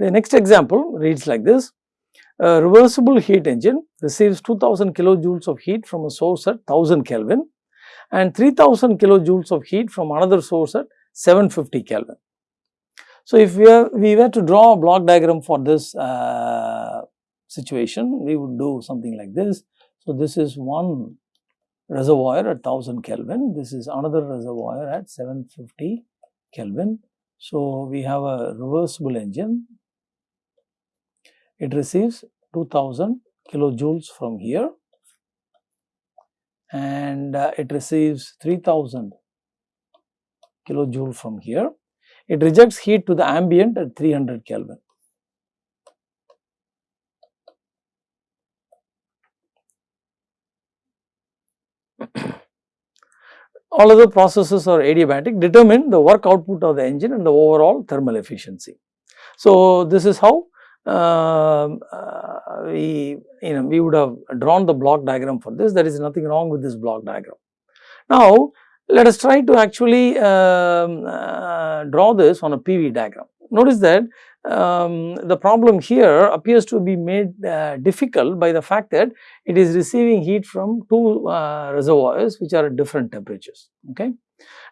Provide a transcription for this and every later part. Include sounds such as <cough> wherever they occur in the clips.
The next example reads like this. A reversible heat engine receives 2000 kilojoules of heat from a source at 1000 Kelvin and 3000 kilojoules of heat from another source at 750 Kelvin. So, if we, are, we were to draw a block diagram for this uh, situation, we would do something like this. So, this is one reservoir at 1000 Kelvin, this is another reservoir at 750 Kelvin. So, we have a reversible engine, it receives 2000 kilojoules from here and uh, it receives 3000 kilojoule from here. It rejects heat to the ambient at 300 Kelvin. <coughs> All other processes are adiabatic determine the work output of the engine and the overall thermal efficiency. So, this is how we you know we would have drawn the block diagram for this there is nothing wrong with this block diagram. Now, let us try to actually um, uh, draw this on a PV diagram. Notice that um, the problem here appears to be made uh, difficult by the fact that it is receiving heat from two uh, reservoirs which are at different temperatures. Okay.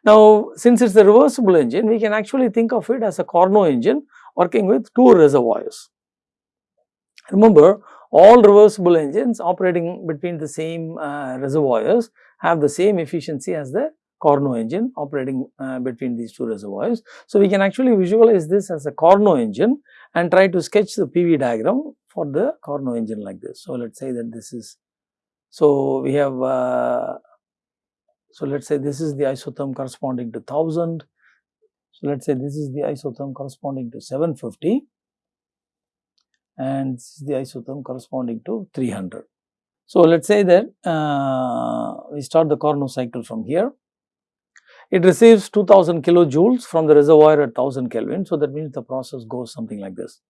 Now, since it is a reversible engine, we can actually think of it as a Carnot engine working with two reservoirs. Remember, all reversible engines operating between the same uh, reservoirs have the same efficiency as the Carnot engine operating uh, between these two reservoirs. So, we can actually visualize this as a Carnot engine and try to sketch the PV diagram for the Carnot engine like this. So, let us say that this is, so we have, uh, so let us say this is the isotherm corresponding to 1000. So, let us say this is the isotherm corresponding to 750 and this is the isotherm corresponding to 300. So, let us say that uh, we start the Carnot cycle from here it receives 2000 kilojoules from the reservoir at 1000 Kelvin. So, that means the process goes something like this.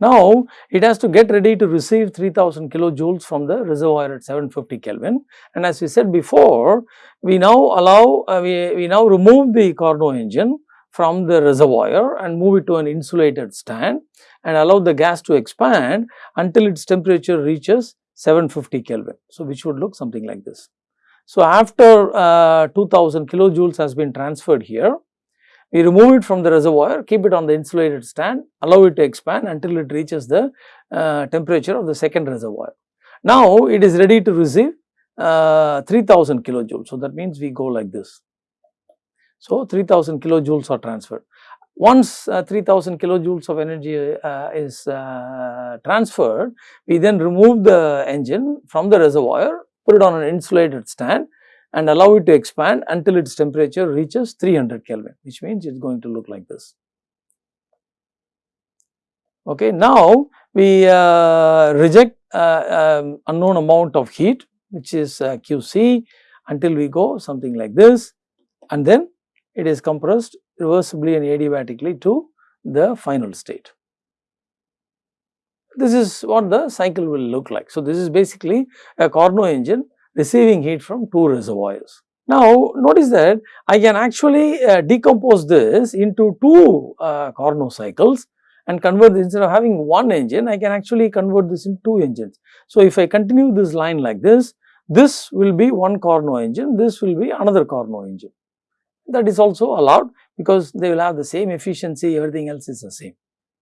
Now, it has to get ready to receive 3000 kilojoules from the reservoir at 750 Kelvin and as we said before, we now allow, uh, we, we now remove the Carnot engine from the reservoir and move it to an insulated stand and allow the gas to expand until its temperature reaches 750 Kelvin. So, which would look something like this. So, after uh, 2000 kilojoules has been transferred here, we remove it from the reservoir, keep it on the insulated stand, allow it to expand until it reaches the uh, temperature of the second reservoir. Now, it is ready to receive uh, 3000 kilojoules. So, that means we go like this. So, 3000 kilojoules are transferred. Once uh, 3000 kilojoules of energy uh, is uh, transferred, we then remove the engine from the reservoir put it on an insulated stand and allow it to expand until its temperature reaches 300 Kelvin which means it is going to look like this. Okay. Now, we uh, reject uh, um, unknown amount of heat which is uh, QC until we go something like this and then it is compressed reversibly and adiabatically to the final state. This is what the cycle will look like. So, this is basically a Carnot engine receiving heat from two reservoirs. Now, notice that I can actually uh, decompose this into two uh, Carnot cycles and convert this instead of having one engine, I can actually convert this into two engines. So, if I continue this line like this, this will be one Carnot engine, this will be another Carnot engine. That is also allowed because they will have the same efficiency, everything else is the same.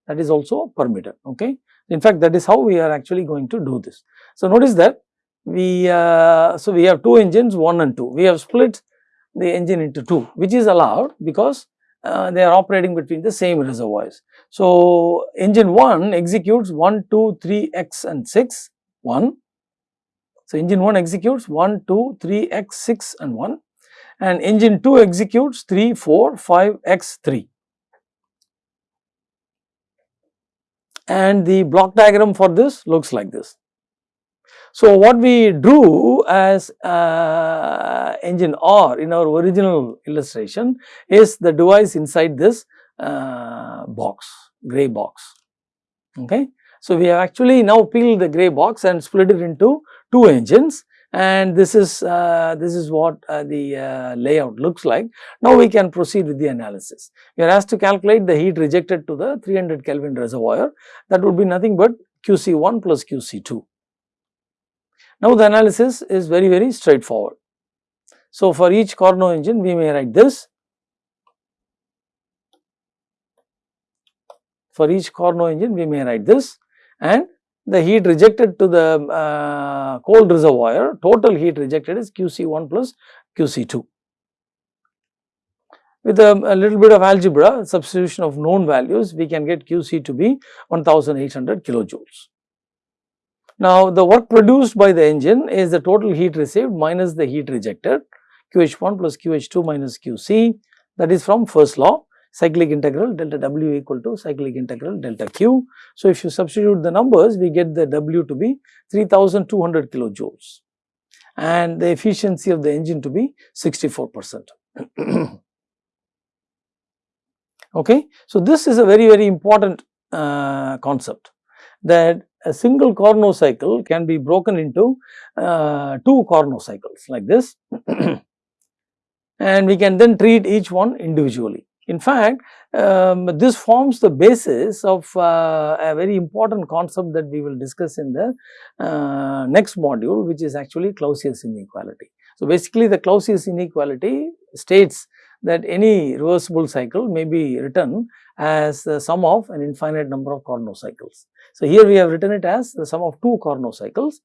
That is also permitted, okay. In fact, that is how we are actually going to do this. So, notice that we, uh, so we have two engines 1 and 2. We have split the engine into 2 which is allowed because uh, they are operating between the same reservoirs. So, engine 1 executes 1, 2, 3, x and 6, 1. So, engine 1 executes 1, 2, 3, x, 6 and 1 and engine 2 executes 3, 4, 5, x, 3. and the block diagram for this looks like this. So, what we drew as uh, engine R in our original illustration is the device inside this uh, box, grey box. Okay. So, we have actually now peeled the grey box and split it into two engines and this is uh, this is what uh, the uh, layout looks like. Now we can proceed with the analysis. We are asked to calculate the heat rejected to the 300 Kelvin reservoir that would be nothing but QC1 plus QC2. Now the analysis is very very straightforward. So for each Carnot engine we may write this. For each Carnot engine we may write this and the heat rejected to the uh, cold reservoir, total heat rejected is QC1 plus QC2. With a, a, little bit of algebra, substitution of known values, we can get QC to be 1800 kilojoules. Now, the work produced by the engine is the total heat received minus the heat rejected, QH1 plus QH2 minus QC, that is from first law cyclic integral delta W equal to cyclic integral delta Q. So, if you substitute the numbers we get the W to be 3200 kilojoules and the efficiency of the engine to be 64 percent. <clears throat> okay. So, this is a very very important uh, concept that a single Carnot cycle can be broken into uh, two Carnot cycles like this <clears throat> and we can then treat each one individually. In fact, um, this forms the basis of uh, a very important concept that we will discuss in the uh, next module which is actually Clausius inequality. So, basically the Clausius inequality states that any reversible cycle may be written as the sum of an infinite number of Carnot cycles. So, here we have written it as the sum of two Carnot cycles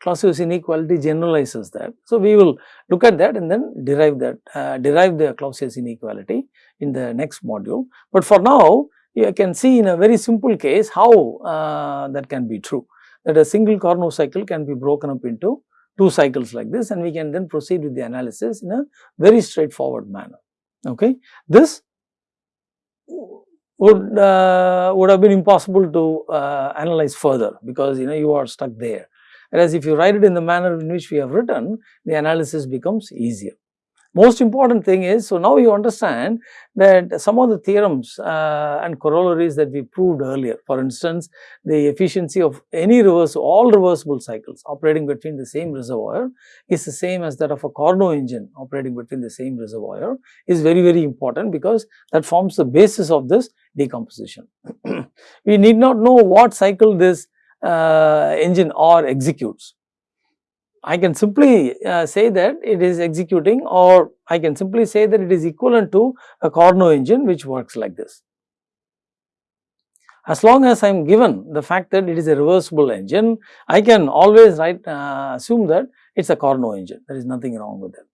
Clausius inequality generalizes that. So, we will look at that and then derive that uh, derive the Clausius inequality in the next module. But for now you can see in a very simple case how uh, that can be true that a single Carnot cycle can be broken up into two cycles like this and we can then proceed with the analysis in a very straightforward manner. Okay. This would uh, would have been impossible to uh, analyze further because you know you are stuck there Whereas if you write it in the manner in which we have written, the analysis becomes easier. Most important thing is, so now you understand that some of the theorems uh, and corollaries that we proved earlier, for instance, the efficiency of any reverse, all reversible cycles operating between the same reservoir is the same as that of a Carnot engine operating between the same reservoir is very, very important because that forms the basis of this decomposition. <clears throat> we need not know what cycle this uh, engine or executes. I can simply uh, say that it is executing or I can simply say that it is equivalent to a Carnot engine which works like this. As long as I am given the fact that it is a reversible engine, I can always write uh, assume that it is a Carnot engine, there is nothing wrong with it.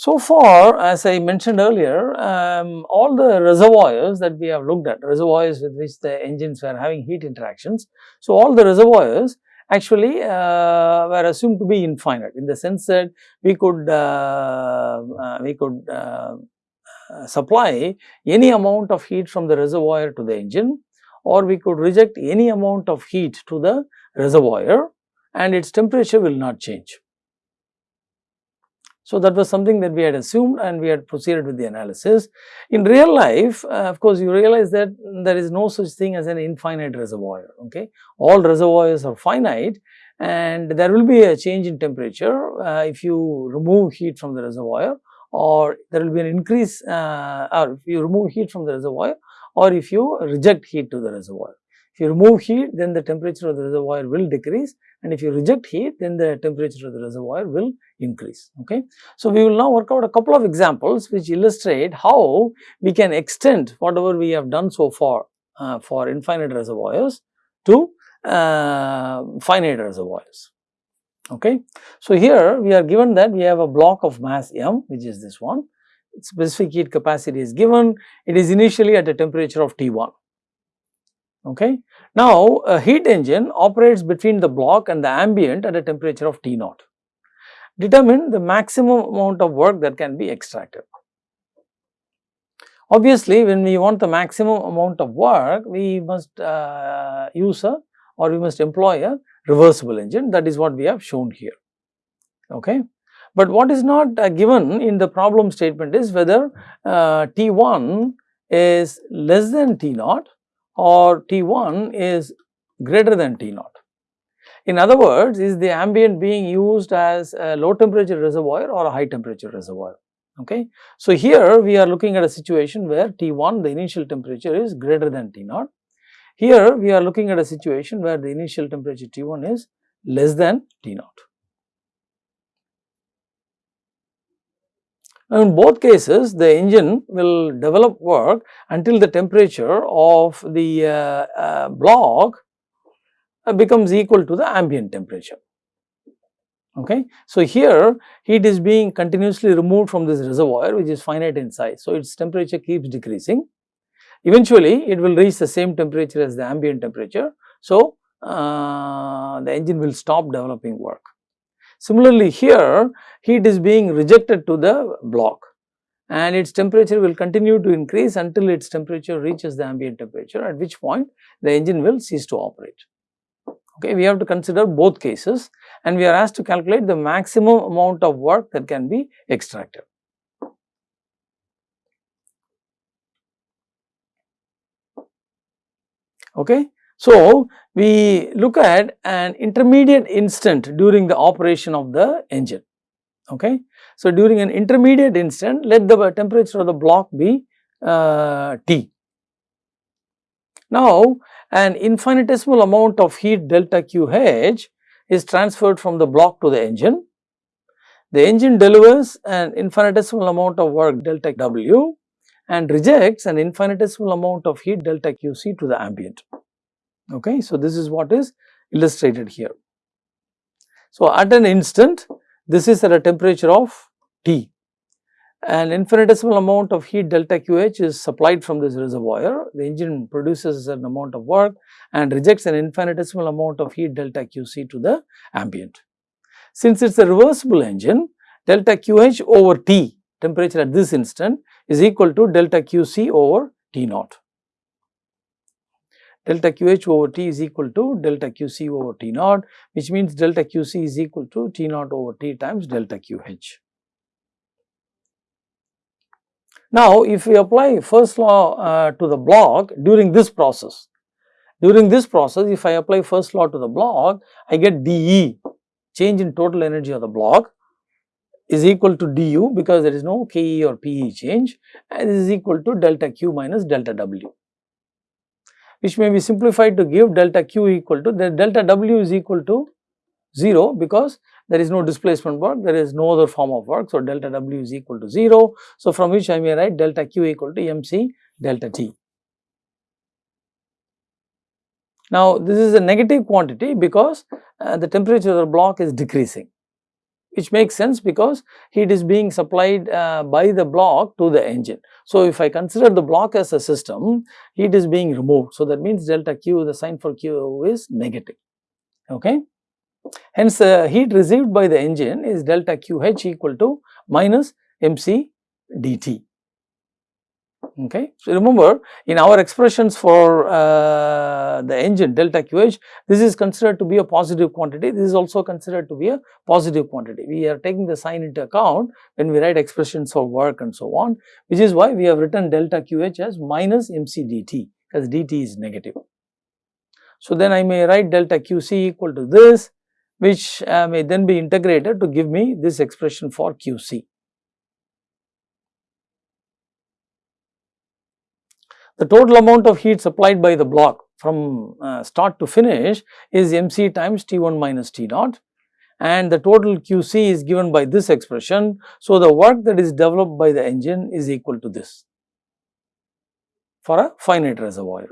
So far as I mentioned earlier, um, all the reservoirs that we have looked at, reservoirs with which the engines were having heat interactions. So, all the reservoirs actually uh, were assumed to be infinite in the sense that we could uh, uh, we could uh, supply any amount of heat from the reservoir to the engine or we could reject any amount of heat to the reservoir and its temperature will not change. So, that was something that we had assumed and we had proceeded with the analysis. In real life, uh, of course, you realize that there is no such thing as an infinite reservoir, okay. All reservoirs are finite and there will be a change in temperature uh, if you remove heat from the reservoir or there will be an increase uh, or if you remove heat from the reservoir or if you reject heat to the reservoir. If you remove heat, then the temperature of the reservoir will decrease and if you reject heat, then the temperature of the reservoir will increase. Okay. So, we will now work out a couple of examples which illustrate how we can extend whatever we have done so far uh, for infinite reservoirs to uh, finite reservoirs. Okay. So, here we are given that we have a block of mass m which is this one, specific heat capacity is given, it is initially at a temperature of T1. Okay. Now, a heat engine operates between the block and the ambient at a temperature of T naught. Determine the maximum amount of work that can be extracted. Obviously, when we want the maximum amount of work, we must uh, use a or we must employ a reversible engine that is what we have shown here. Okay. But what is not uh, given in the problem statement is whether uh, T1 is less than T naught or T1 is greater than T0. In other words, is the ambient being used as a low temperature reservoir or a high temperature reservoir? Okay. So, here we are looking at a situation where T1 the initial temperature is greater than T0. Here we are looking at a situation where the initial temperature T1 is less than T0. Now, in both cases the engine will develop work until the temperature of the uh, uh, block uh, becomes equal to the ambient temperature. Okay. So, here heat is being continuously removed from this reservoir which is finite in size. So, its temperature keeps decreasing. Eventually, it will reach the same temperature as the ambient temperature. So, uh, the engine will stop developing work. Similarly, here heat is being rejected to the block and its temperature will continue to increase until its temperature reaches the ambient temperature at which point the engine will cease to operate. Okay, we have to consider both cases and we are asked to calculate the maximum amount of work that can be extracted. Okay. So, we look at an intermediate instant during the operation of the engine. Okay. So, during an intermediate instant let the temperature of the block be uh, T. Now, an infinitesimal amount of heat delta QH is transferred from the block to the engine. The engine delivers an infinitesimal amount of work delta W and rejects an infinitesimal amount of heat delta QC to the ambient. Okay. So, this is what is illustrated here. So, at an instant this is at a temperature of T an infinitesimal amount of heat delta QH is supplied from this reservoir. The engine produces an amount of work and rejects an infinitesimal amount of heat delta QC to the ambient. Since it is a reversible engine, delta QH over T temperature at this instant is equal to delta QC over T naught delta QH over T is equal to delta QC over T naught which means delta QC is equal to T naught over T times delta QH. Now, if we apply first law uh, to the block during this process, during this process if I apply first law to the block, I get dE change in total energy of the block is equal to du because there is no ke or pe change and this is equal to delta q minus delta w which may be simplified to give delta q equal to the delta w is equal to 0 because there is no displacement work, there is no other form of work. So, delta w is equal to 0. So, from which I may write delta q equal to mc delta t. Now, this is a negative quantity because uh, the temperature of the block is decreasing which makes sense because heat is being supplied uh, by the block to the engine. So, if I consider the block as a system, heat is being removed. So, that means delta Q, the sign for Q is negative. Okay. Hence, uh, heat received by the engine is delta QH equal to minus MC dt. Okay. So, remember in our expressions for uh, the engine delta QH, this is considered to be a positive quantity, this is also considered to be a positive quantity. We are taking the sign into account when we write expressions for work and so on, which is why we have written delta QH as minus MC dt, because dt is negative. So, then I may write delta QC equal to this, which uh, may then be integrated to give me this expression for QC. The total amount of heat supplied by the block from uh, start to finish is mc times T1 minus T naught and the total QC is given by this expression. So, the work that is developed by the engine is equal to this for a finite reservoir.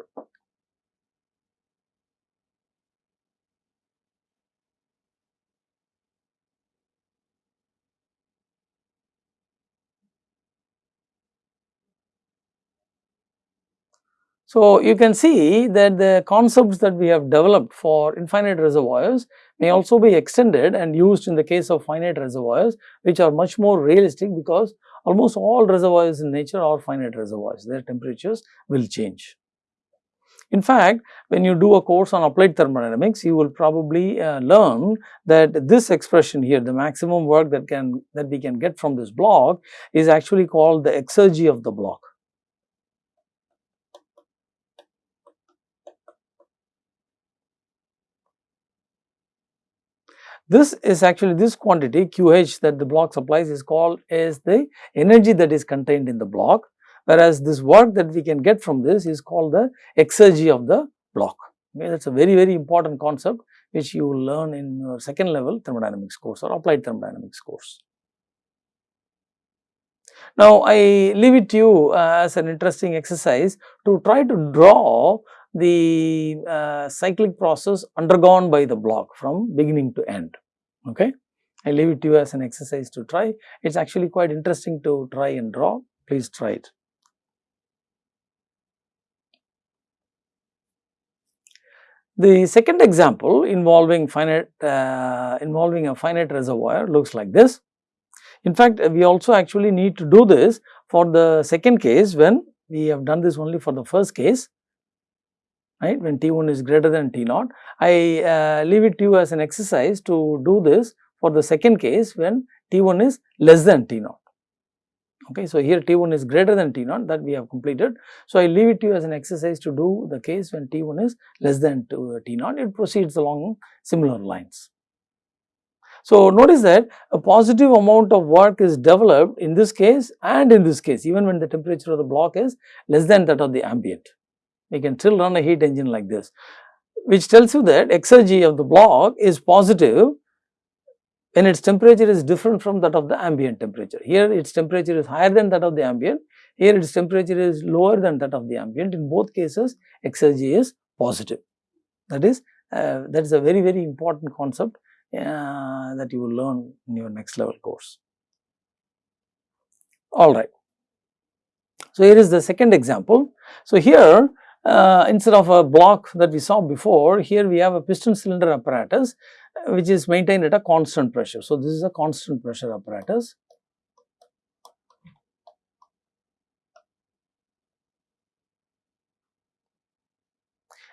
So, you can see that the concepts that we have developed for infinite reservoirs may also be extended and used in the case of finite reservoirs which are much more realistic because almost all reservoirs in nature are finite reservoirs, their temperatures will change. In fact, when you do a course on applied thermodynamics, you will probably uh, learn that this expression here, the maximum work that can that we can get from this block is actually called the exergy of the block. This is actually this quantity QH that the block supplies is called is the energy that is contained in the block whereas this work that we can get from this is called the exergy of the block. Okay, that is a very very important concept which you will learn in your second level thermodynamics course or applied thermodynamics course. Now, I leave it to you uh, as an interesting exercise to try to draw the uh, cyclic process undergone by the block from beginning to end. Okay. I leave it to you as an exercise to try. It is actually quite interesting to try and draw. Please try it. The second example involving finite uh, involving a finite reservoir looks like this. In fact, we also actually need to do this for the second case when we have done this only for the first case right when T1 is greater than T0. I uh, leave it to you as an exercise to do this for the second case when T1 is less than T0. Okay, so here T1 is greater than T0 that we have completed. So I leave it to you as an exercise to do the case when T1 is less than T0, it proceeds along similar lines. So notice that a positive amount of work is developed in this case and in this case even when the temperature of the block is less than that of the ambient we can still run a heat engine like this, which tells you that exergy of the block is positive when its temperature is different from that of the ambient temperature. Here its temperature is higher than that of the ambient, here its temperature is lower than that of the ambient. In both cases, exergy is positive. That is, uh, that is a very, very important concept uh, that you will learn in your next level course. All right. So, here is the second example. So, here uh, instead of a block that we saw before, here we have a piston cylinder apparatus uh, which is maintained at a constant pressure. So, this is a constant pressure apparatus.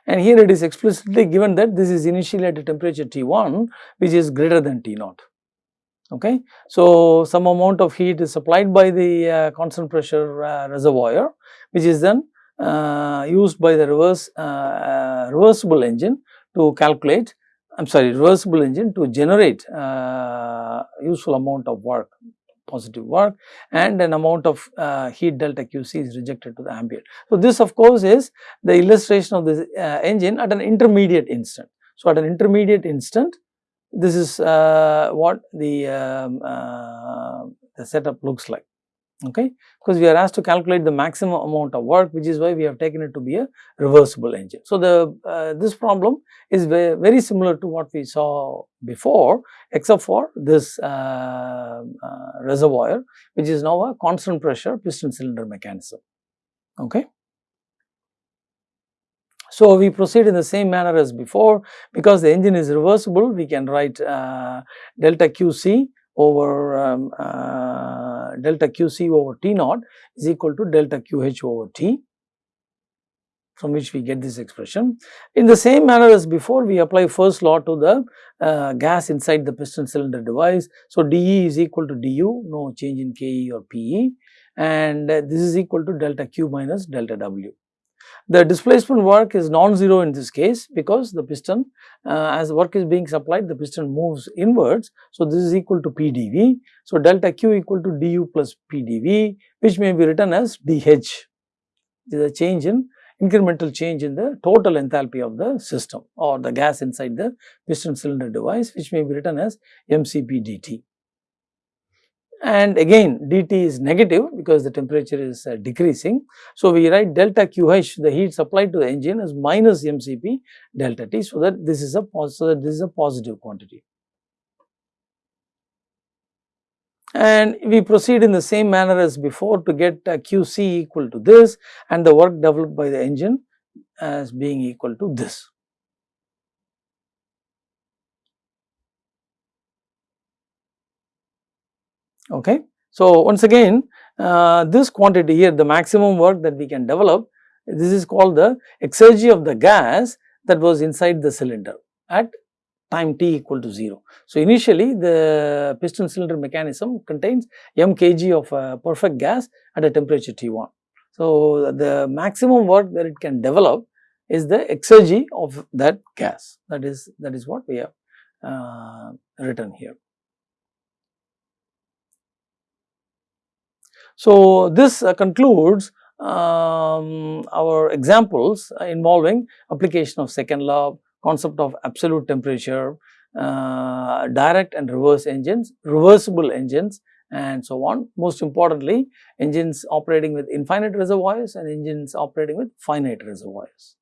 And here it is explicitly given that this is initially at a temperature T1 which is greater than T0. Okay. So, some amount of heat is supplied by the uh, constant pressure uh, reservoir which is then used by the reverse uh, uh, reversible engine to calculate I am sorry reversible engine to generate useful amount of work positive work and an amount of uh, heat delta QC is rejected to the ambient. So, this of course is the illustration of this uh, engine at an intermediate instant. So, at an intermediate instant this is uh, what the, um, the setup looks like okay because we are asked to calculate the maximum amount of work which is why we have taken it to be a reversible engine. So, the uh, this problem is very, similar to what we saw before except for this uh, uh, reservoir which is now a constant pressure piston cylinder mechanism okay. So, we proceed in the same manner as before because the engine is reversible we can write uh, delta QC over um, uh, delta QC over T naught is equal to delta QH over T from which we get this expression. In the same manner as before we apply first law to the uh, gas inside the piston cylinder device. So, dE is equal to du no change in Ke or Pe and uh, this is equal to delta Q minus delta W. The displacement work is non-zero in this case because the piston uh, as work is being supplied the piston moves inwards. So, this is equal to PdV. So, delta Q equal to du plus PdV which may be written as dH. This is a change in incremental change in the total enthalpy of the system or the gas inside the piston cylinder device which may be written as mCp dt and again dt is negative because the temperature is uh, decreasing. So, we write delta QH the heat supplied to the engine as minus mCp delta T. So, that this is a so that this is a positive quantity. And we proceed in the same manner as before to get uh, QC equal to this and the work developed by the engine as being equal to this. Okay. So, once again uh, this quantity here the maximum work that we can develop this is called the exergy of the gas that was inside the cylinder at time t equal to 0. So, initially the piston cylinder mechanism contains m kg of uh, perfect gas at a temperature T1. So, the maximum work that it can develop is the exergy of that gas that is that is what we have uh, written here. So, this uh, concludes um, our examples involving application of second law, concept of absolute temperature, uh, direct and reverse engines, reversible engines and so on. Most importantly, engines operating with infinite reservoirs and engines operating with finite reservoirs.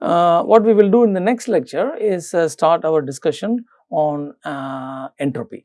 Uh, what we will do in the next lecture is uh, start our discussion on uh, entropy.